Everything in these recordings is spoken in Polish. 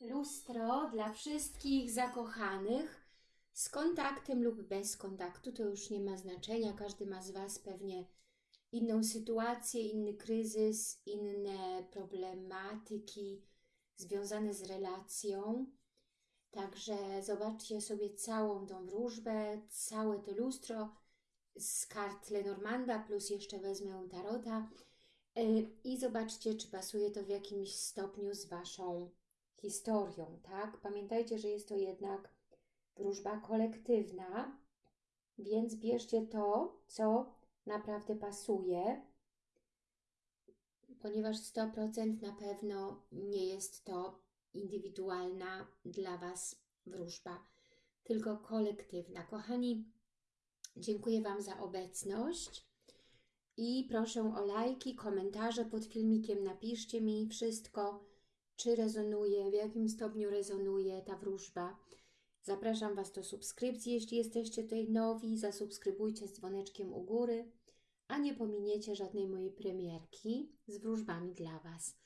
Lustro dla wszystkich zakochanych z kontaktem lub bez kontaktu. To już nie ma znaczenia. Każdy ma z Was pewnie inną sytuację, inny kryzys, inne problematyki związane z relacją. Także zobaczcie sobie całą tą wróżbę, całe to lustro z kart Lenormanda, plus jeszcze wezmę tarota yy, i zobaczcie, czy pasuje to w jakimś stopniu z Waszą historią, tak? Pamiętajcie, że jest to jednak wróżba kolektywna, więc bierzcie to, co naprawdę pasuje, ponieważ 100% na pewno nie jest to indywidualna dla Was wróżba, tylko kolektywna. Kochani, dziękuję Wam za obecność i proszę o lajki, komentarze pod filmikiem. Napiszcie mi wszystko, czy rezonuje, w jakim stopniu rezonuje ta wróżba. Zapraszam Was do subskrypcji, jeśli jesteście tutaj nowi, zasubskrybujcie z dzwoneczkiem u góry, a nie pominiecie żadnej mojej premierki z wróżbami dla Was.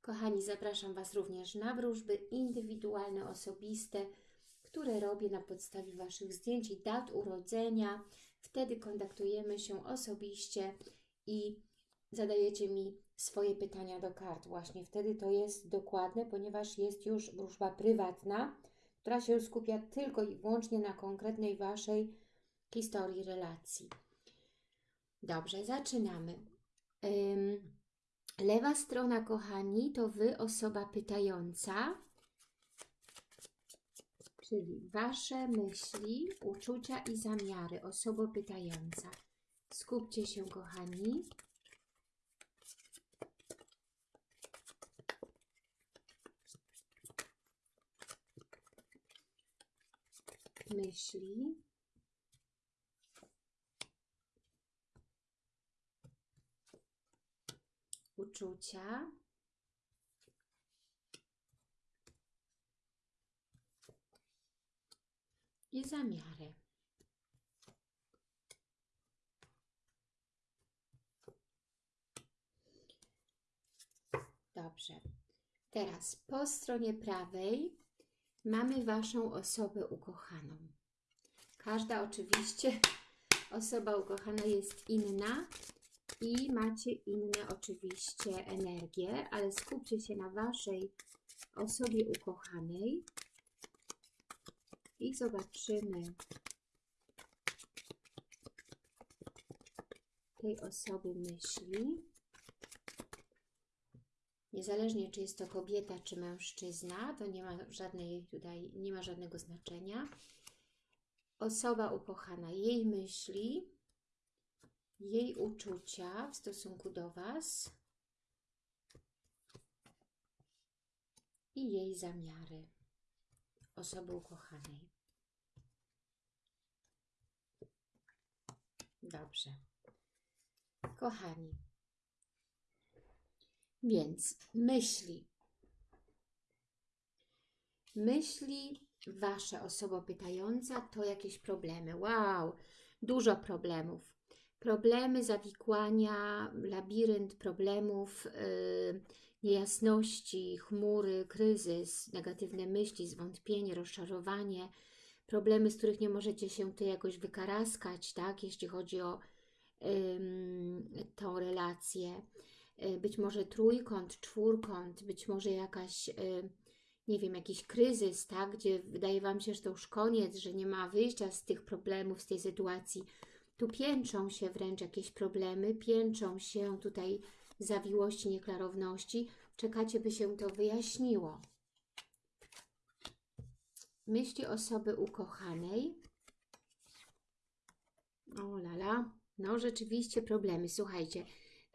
Kochani, zapraszam Was również na wróżby indywidualne, osobiste, które robię na podstawie Waszych zdjęć i dat urodzenia. Wtedy kontaktujemy się osobiście i zadajecie mi swoje pytania do kart. Właśnie wtedy to jest dokładne, ponieważ jest już wróżba prywatna, która się skupia tylko i wyłącznie na konkretnej Waszej historii relacji. Dobrze, zaczynamy. Ym, lewa strona, kochani, to Wy, osoba pytająca, czyli Wasze myśli, uczucia i zamiary, osoba pytająca. Skupcie się, kochani. Myśli. Uczucia. I zamiary. Dobrze. Teraz po stronie prawej mamy Waszą osobę ukochaną. Każda oczywiście osoba ukochana jest inna i macie inne oczywiście energie, ale skupcie się na Waszej osobie ukochanej i zobaczymy tej osoby myśli. Niezależnie czy jest to kobieta, czy mężczyzna, to nie ma żadnej tutaj, nie ma żadnego znaczenia. Osoba ukochana, jej myśli, jej uczucia w stosunku do Was i jej zamiary osoby ukochanej. Dobrze. Kochani, więc myśli. Myśli Wasza osoba pytająca to jakieś problemy. Wow, dużo problemów. Problemy, zawikłania, labirynt problemów, yy, niejasności, chmury, kryzys, negatywne myśli, zwątpienie, rozczarowanie, problemy, z których nie możecie się Ty jakoś wykaraskać, tak, jeśli chodzi o yy, tą relację Y, być może trójkąt, czwórkąt, być może jakaś, y, nie wiem, jakiś kryzys, tak, gdzie wydaje Wam się, że to już koniec, że nie ma wyjścia z tych problemów, z tej sytuacji. Tu piętrzą się wręcz jakieś problemy, piętrzą się tutaj zawiłości, nieklarowności. Czekacie, by się to wyjaśniło. Myśli osoby ukochanej. O lala, no rzeczywiście problemy. Słuchajcie,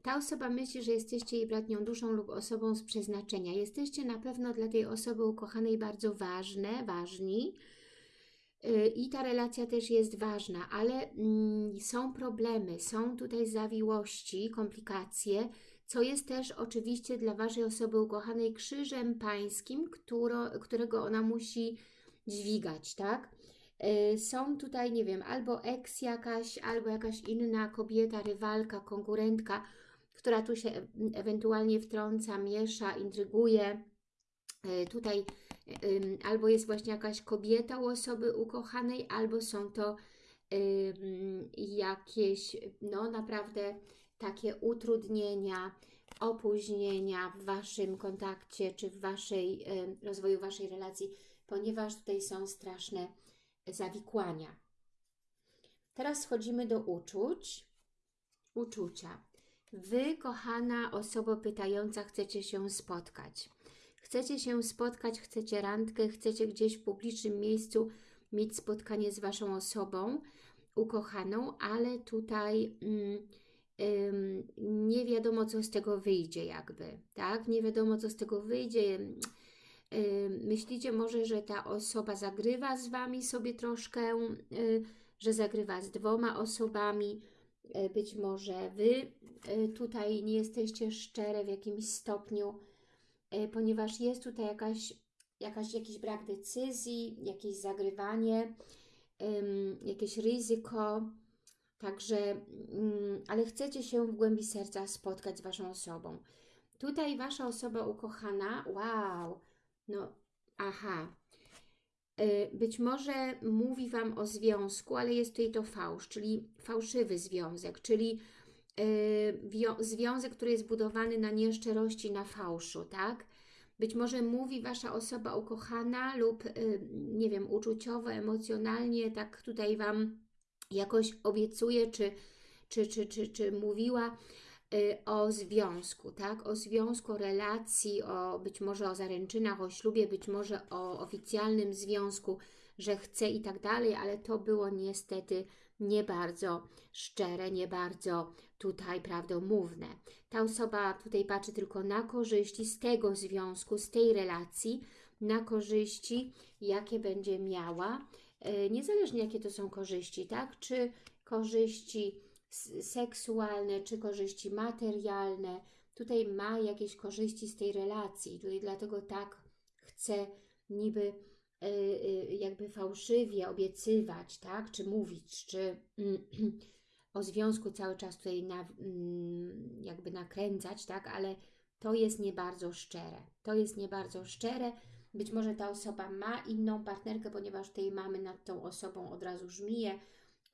ta osoba myśli, że jesteście jej bratnią duszą lub osobą z przeznaczenia. Jesteście na pewno dla tej osoby ukochanej bardzo ważne, ważni y, i ta relacja też jest ważna, ale mm, są problemy, są tutaj zawiłości, komplikacje, co jest też oczywiście dla Waszej osoby ukochanej krzyżem pańskim, któro, którego ona musi dźwigać, tak? Y, są tutaj, nie wiem, albo eks jakaś, albo jakaś inna kobieta, rywalka, konkurentka, która tu się ewentualnie wtrąca, miesza, intryguje. E, tutaj ym, albo jest właśnie jakaś kobieta u osoby ukochanej, albo są to jakieś, no naprawdę takie utrudnienia, opóźnienia w Waszym kontakcie, czy w Waszej, rozwoju Waszej relacji, ponieważ tutaj są straszne zawikłania. Teraz schodzimy do uczuć. Uczucia. Wy, kochana osoba pytająca, chcecie się spotkać. Chcecie się spotkać, chcecie randkę, chcecie gdzieś w publicznym miejscu mieć spotkanie z Waszą osobą ukochaną, ale tutaj mm, ym, nie wiadomo, co z tego wyjdzie jakby, tak? Nie wiadomo, co z tego wyjdzie. Myślicie może, że ta osoba zagrywa z Wami sobie troszkę, y, że zagrywa z dwoma osobami, być może Wy y, tutaj nie jesteście szczere w jakimś stopniu, y, ponieważ jest tutaj jakaś, jakaś, jakiś brak decyzji, jakieś zagrywanie, jakieś ryzyko, także, ym, ale chcecie się w głębi serca spotkać z Waszą osobą. Tutaj Wasza osoba ukochana, wow, no, aha, być może mówi Wam o związku, ale jest tutaj to fałsz, czyli fałszywy związek, czyli y, związek, który jest budowany na nieszczerości, na fałszu, tak? Być może mówi Wasza osoba ukochana lub, y, nie wiem, uczuciowo, emocjonalnie, tak tutaj Wam jakoś obiecuje, czy, czy, czy, czy, czy mówiła, Y, o związku, tak? O związku, o relacji, o być może o zaręczynach, o ślubie, być może o oficjalnym związku, że chce i tak dalej, ale to było niestety nie bardzo szczere, nie bardzo tutaj prawdomówne. Ta osoba tutaj patrzy tylko na korzyści z tego związku, z tej relacji, na korzyści, jakie będzie miała, y, niezależnie jakie to są korzyści, tak? Czy korzyści seksualne, czy korzyści materialne. Tutaj ma jakieś korzyści z tej relacji. Tutaj dlatego tak chce niby y, y, jakby fałszywie obiecywać, tak? Czy mówić, czy o związku cały czas tutaj na, mm, jakby nakręcać, tak? Ale to jest nie bardzo szczere. To jest nie bardzo szczere. Być może ta osoba ma inną partnerkę, ponieważ tej mamy nad tą osobą od razu żmije,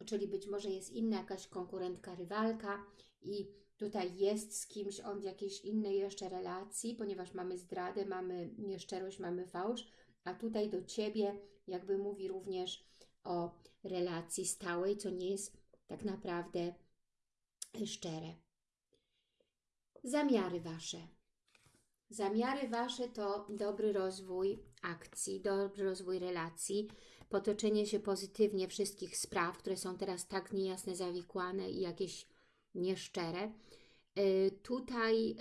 czyli być może jest inna jakaś konkurentka, rywalka i tutaj jest z kimś on w jakiejś innej jeszcze relacji, ponieważ mamy zdradę, mamy nieszczerość, mamy fałsz, a tutaj do Ciebie jakby mówi również o relacji stałej, co nie jest tak naprawdę szczere. Zamiary Wasze. Zamiary Wasze to dobry rozwój akcji, dobry rozwój relacji, potoczenie się pozytywnie wszystkich spraw, które są teraz tak niejasne, zawikłane i jakieś nieszczere. Y, tutaj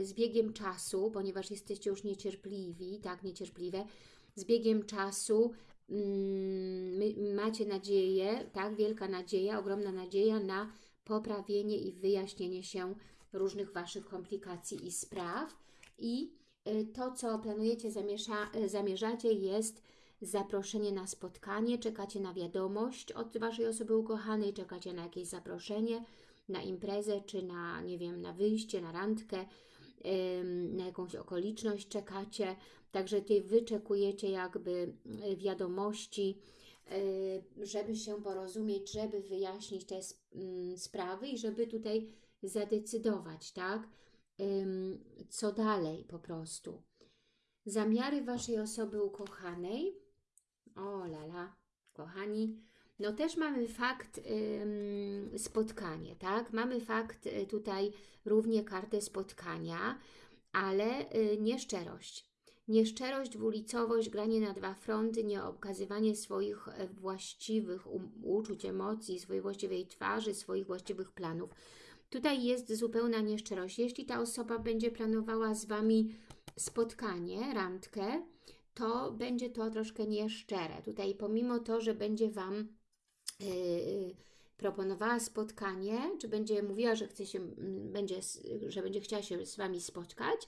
y, z biegiem czasu, ponieważ jesteście już niecierpliwi, tak, niecierpliwe, z biegiem czasu mm, macie nadzieję, tak, wielka nadzieja, ogromna nadzieja na poprawienie i wyjaśnienie się różnych Waszych komplikacji i spraw i y, to, co planujecie, zamierza, zamierzacie jest zaproszenie na spotkanie, czekacie na wiadomość od Waszej osoby ukochanej, czekacie na jakieś zaproszenie, na imprezę, czy na, nie wiem, na wyjście, na randkę, na jakąś okoliczność czekacie, także Ty wyczekujecie jakby y, wiadomości, y, żeby się porozumieć, żeby wyjaśnić te mm, sprawy i żeby tutaj zadecydować, tak? Co dalej po prostu. Zamiary Waszej osoby ukochanej o lala, kochani. No też mamy fakt spotkanie, tak? Mamy fakt y, tutaj równie kartę spotkania, ale y, nieszczerość. Nieszczerość, dwulicowość, granie na dwa fronty, nieokazywanie swoich e, właściwych um, uczuć, emocji, swojej właściwej twarzy, swoich właściwych planów. Tutaj jest zupełna nieszczerość. Jeśli ta osoba będzie planowała z Wami spotkanie, randkę, to będzie to troszkę nieszczere. Tutaj pomimo to, że będzie Wam yy, proponowała spotkanie, czy będzie mówiła, że chce się, będzie, że będzie chciała się z Wami spotkać,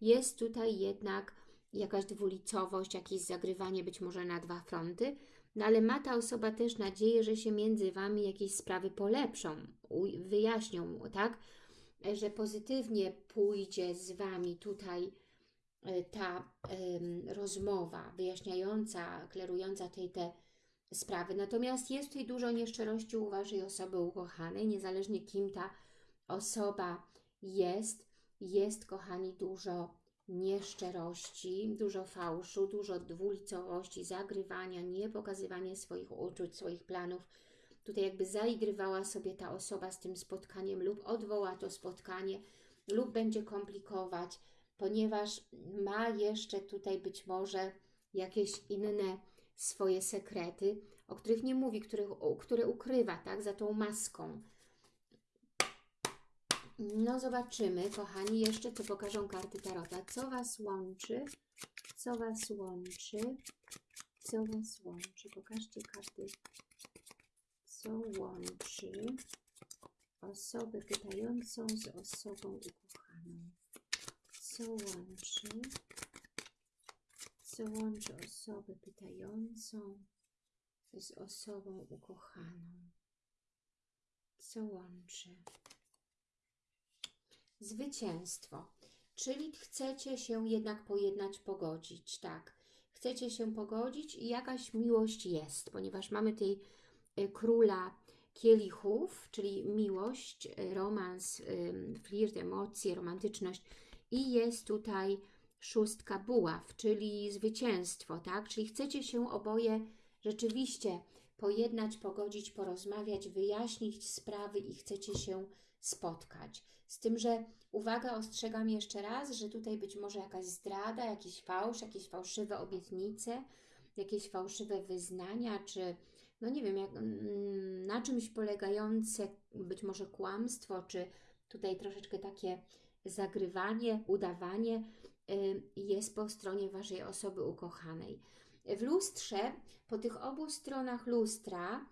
jest tutaj jednak jakaś dwulicowość, jakieś zagrywanie być może na dwa fronty, no ale ma ta osoba też nadzieję, że się między Wami jakieś sprawy polepszą, wyjaśnią, tak? Że pozytywnie pójdzie z Wami tutaj ta rozmowa wyjaśniająca, klerująca tej te sprawy. Natomiast jest tutaj dużo nieszczerości u Waszej osoby ukochanej, niezależnie kim ta osoba jest. Jest, kochani, dużo nieszczerości, dużo fałszu, dużo dwulicowości, zagrywania, nie pokazywania swoich uczuć, swoich planów. Tutaj jakby zaigrywała sobie ta osoba z tym spotkaniem lub odwoła to spotkanie lub będzie komplikować, ponieważ ma jeszcze tutaj być może jakieś inne swoje sekrety, o których nie mówi, których, które ukrywa tak, za tą maską. No zobaczymy, kochani, jeszcze co pokażą karty Tarota. Co Was łączy? Co Was łączy? Co Was łączy? Pokażcie karty. Co łączy osobę pytającą z osobą ukochaną? Co łączy? Co łączy osobę pytającą z osobą ukochaną? Co łączy? Zwycięstwo. Czyli chcecie się jednak pojednać, pogodzić, tak. Chcecie się pogodzić i jakaś miłość jest, ponieważ mamy tej y, króla kielichów, czyli miłość, y, romans, flirt, emocje, romantyczność i jest tutaj szóstka buław, czyli zwycięstwo, tak? Czyli chcecie się oboje rzeczywiście pojednać, pogodzić, porozmawiać, wyjaśnić sprawy i chcecie się spotkać. Z tym, że uwaga, ostrzegam jeszcze raz, że tutaj być może jakaś zdrada, jakiś fałsz, jakieś fałszywe obietnice, jakieś fałszywe wyznania, czy no nie wiem, jak, mm, na czymś polegające być może kłamstwo, czy tutaj troszeczkę takie zagrywanie, udawanie jest po stronie Waszej osoby ukochanej. W lustrze, po tych obu stronach lustra,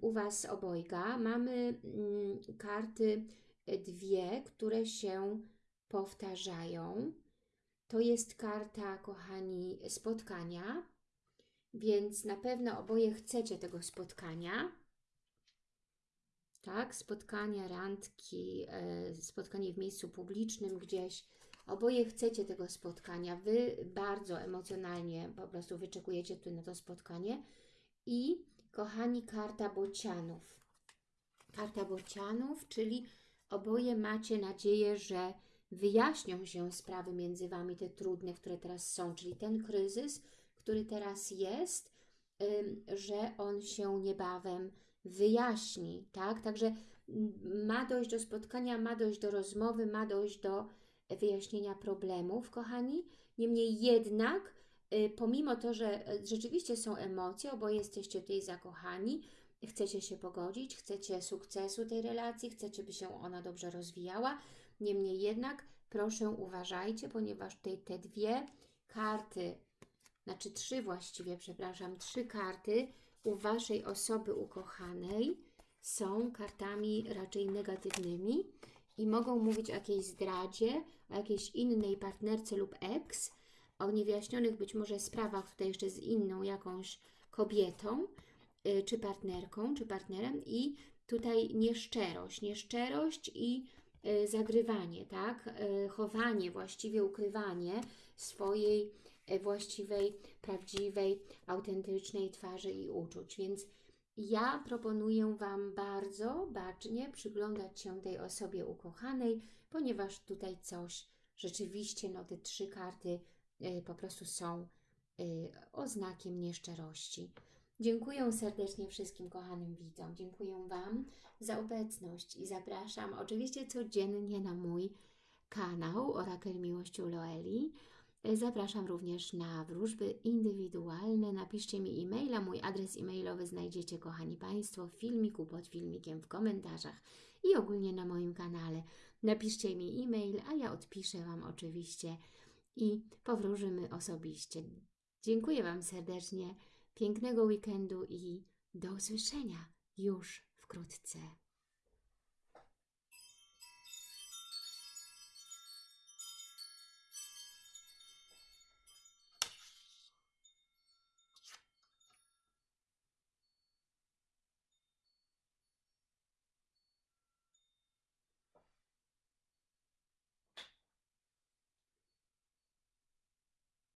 u Was obojga mamy mm, karty dwie, które się powtarzają. To jest karta, kochani, spotkania, więc na pewno oboje chcecie tego spotkania. Tak, spotkania, randki, e, spotkanie w miejscu publicznym gdzieś. Oboje chcecie tego spotkania. Wy bardzo emocjonalnie po prostu wyczekujecie tu na to spotkanie. I kochani, karta bocianów. Karta bocianów, czyli Oboje macie nadzieję, że wyjaśnią się sprawy między Wami, te trudne, które teraz są, czyli ten kryzys, który teraz jest, że on się niebawem wyjaśni, tak? Także ma dojść do spotkania, ma dojść do rozmowy, ma dojść do wyjaśnienia problemów, kochani. Niemniej jednak, y, pomimo to, że e, rzeczywiście są emocje, oboje jesteście tutaj zakochani, chcecie się pogodzić, chcecie sukcesu tej relacji, chcecie, by się ona dobrze rozwijała. Niemniej jednak, proszę uważajcie, ponieważ tutaj te dwie karty, znaczy trzy właściwie, przepraszam, trzy karty u Waszej osoby ukochanej są kartami raczej negatywnymi i mogą mówić o jakiejś zdradzie, o jakiejś innej partnerce lub ex, o niewyjaśnionych być może sprawach tutaj jeszcze z inną jakąś kobietą, Y, czy partnerką, czy partnerem i tutaj nieszczerość, nieszczerość i y, zagrywanie, tak? Y, chowanie, właściwie ukrywanie swojej właściwej, prawdziwej, autentycznej twarzy i uczuć. Więc ja proponuję Wam bardzo bacznie przyglądać się tej osobie ukochanej, ponieważ tutaj coś rzeczywiście, no te trzy karty po prostu są oznakiem nieszczerości. Dziękuję serdecznie wszystkim kochanym widzom. Dziękuję Wam za obecność i zapraszam oczywiście codziennie na mój kanał Orakel Miłości Loeli. Zapraszam również na wróżby indywidualne. Napiszcie mi e-maila. Mój adres e-mailowy znajdziecie, kochani Państwo, w filmiku, pod filmikiem, w komentarzach i ogólnie na moim kanale. Napiszcie mi e-mail, a ja odpiszę Wam oczywiście i powróżymy osobiście. Dziękuję Wam serdecznie pięknego weekendu i do usłyszenia już wkrótce.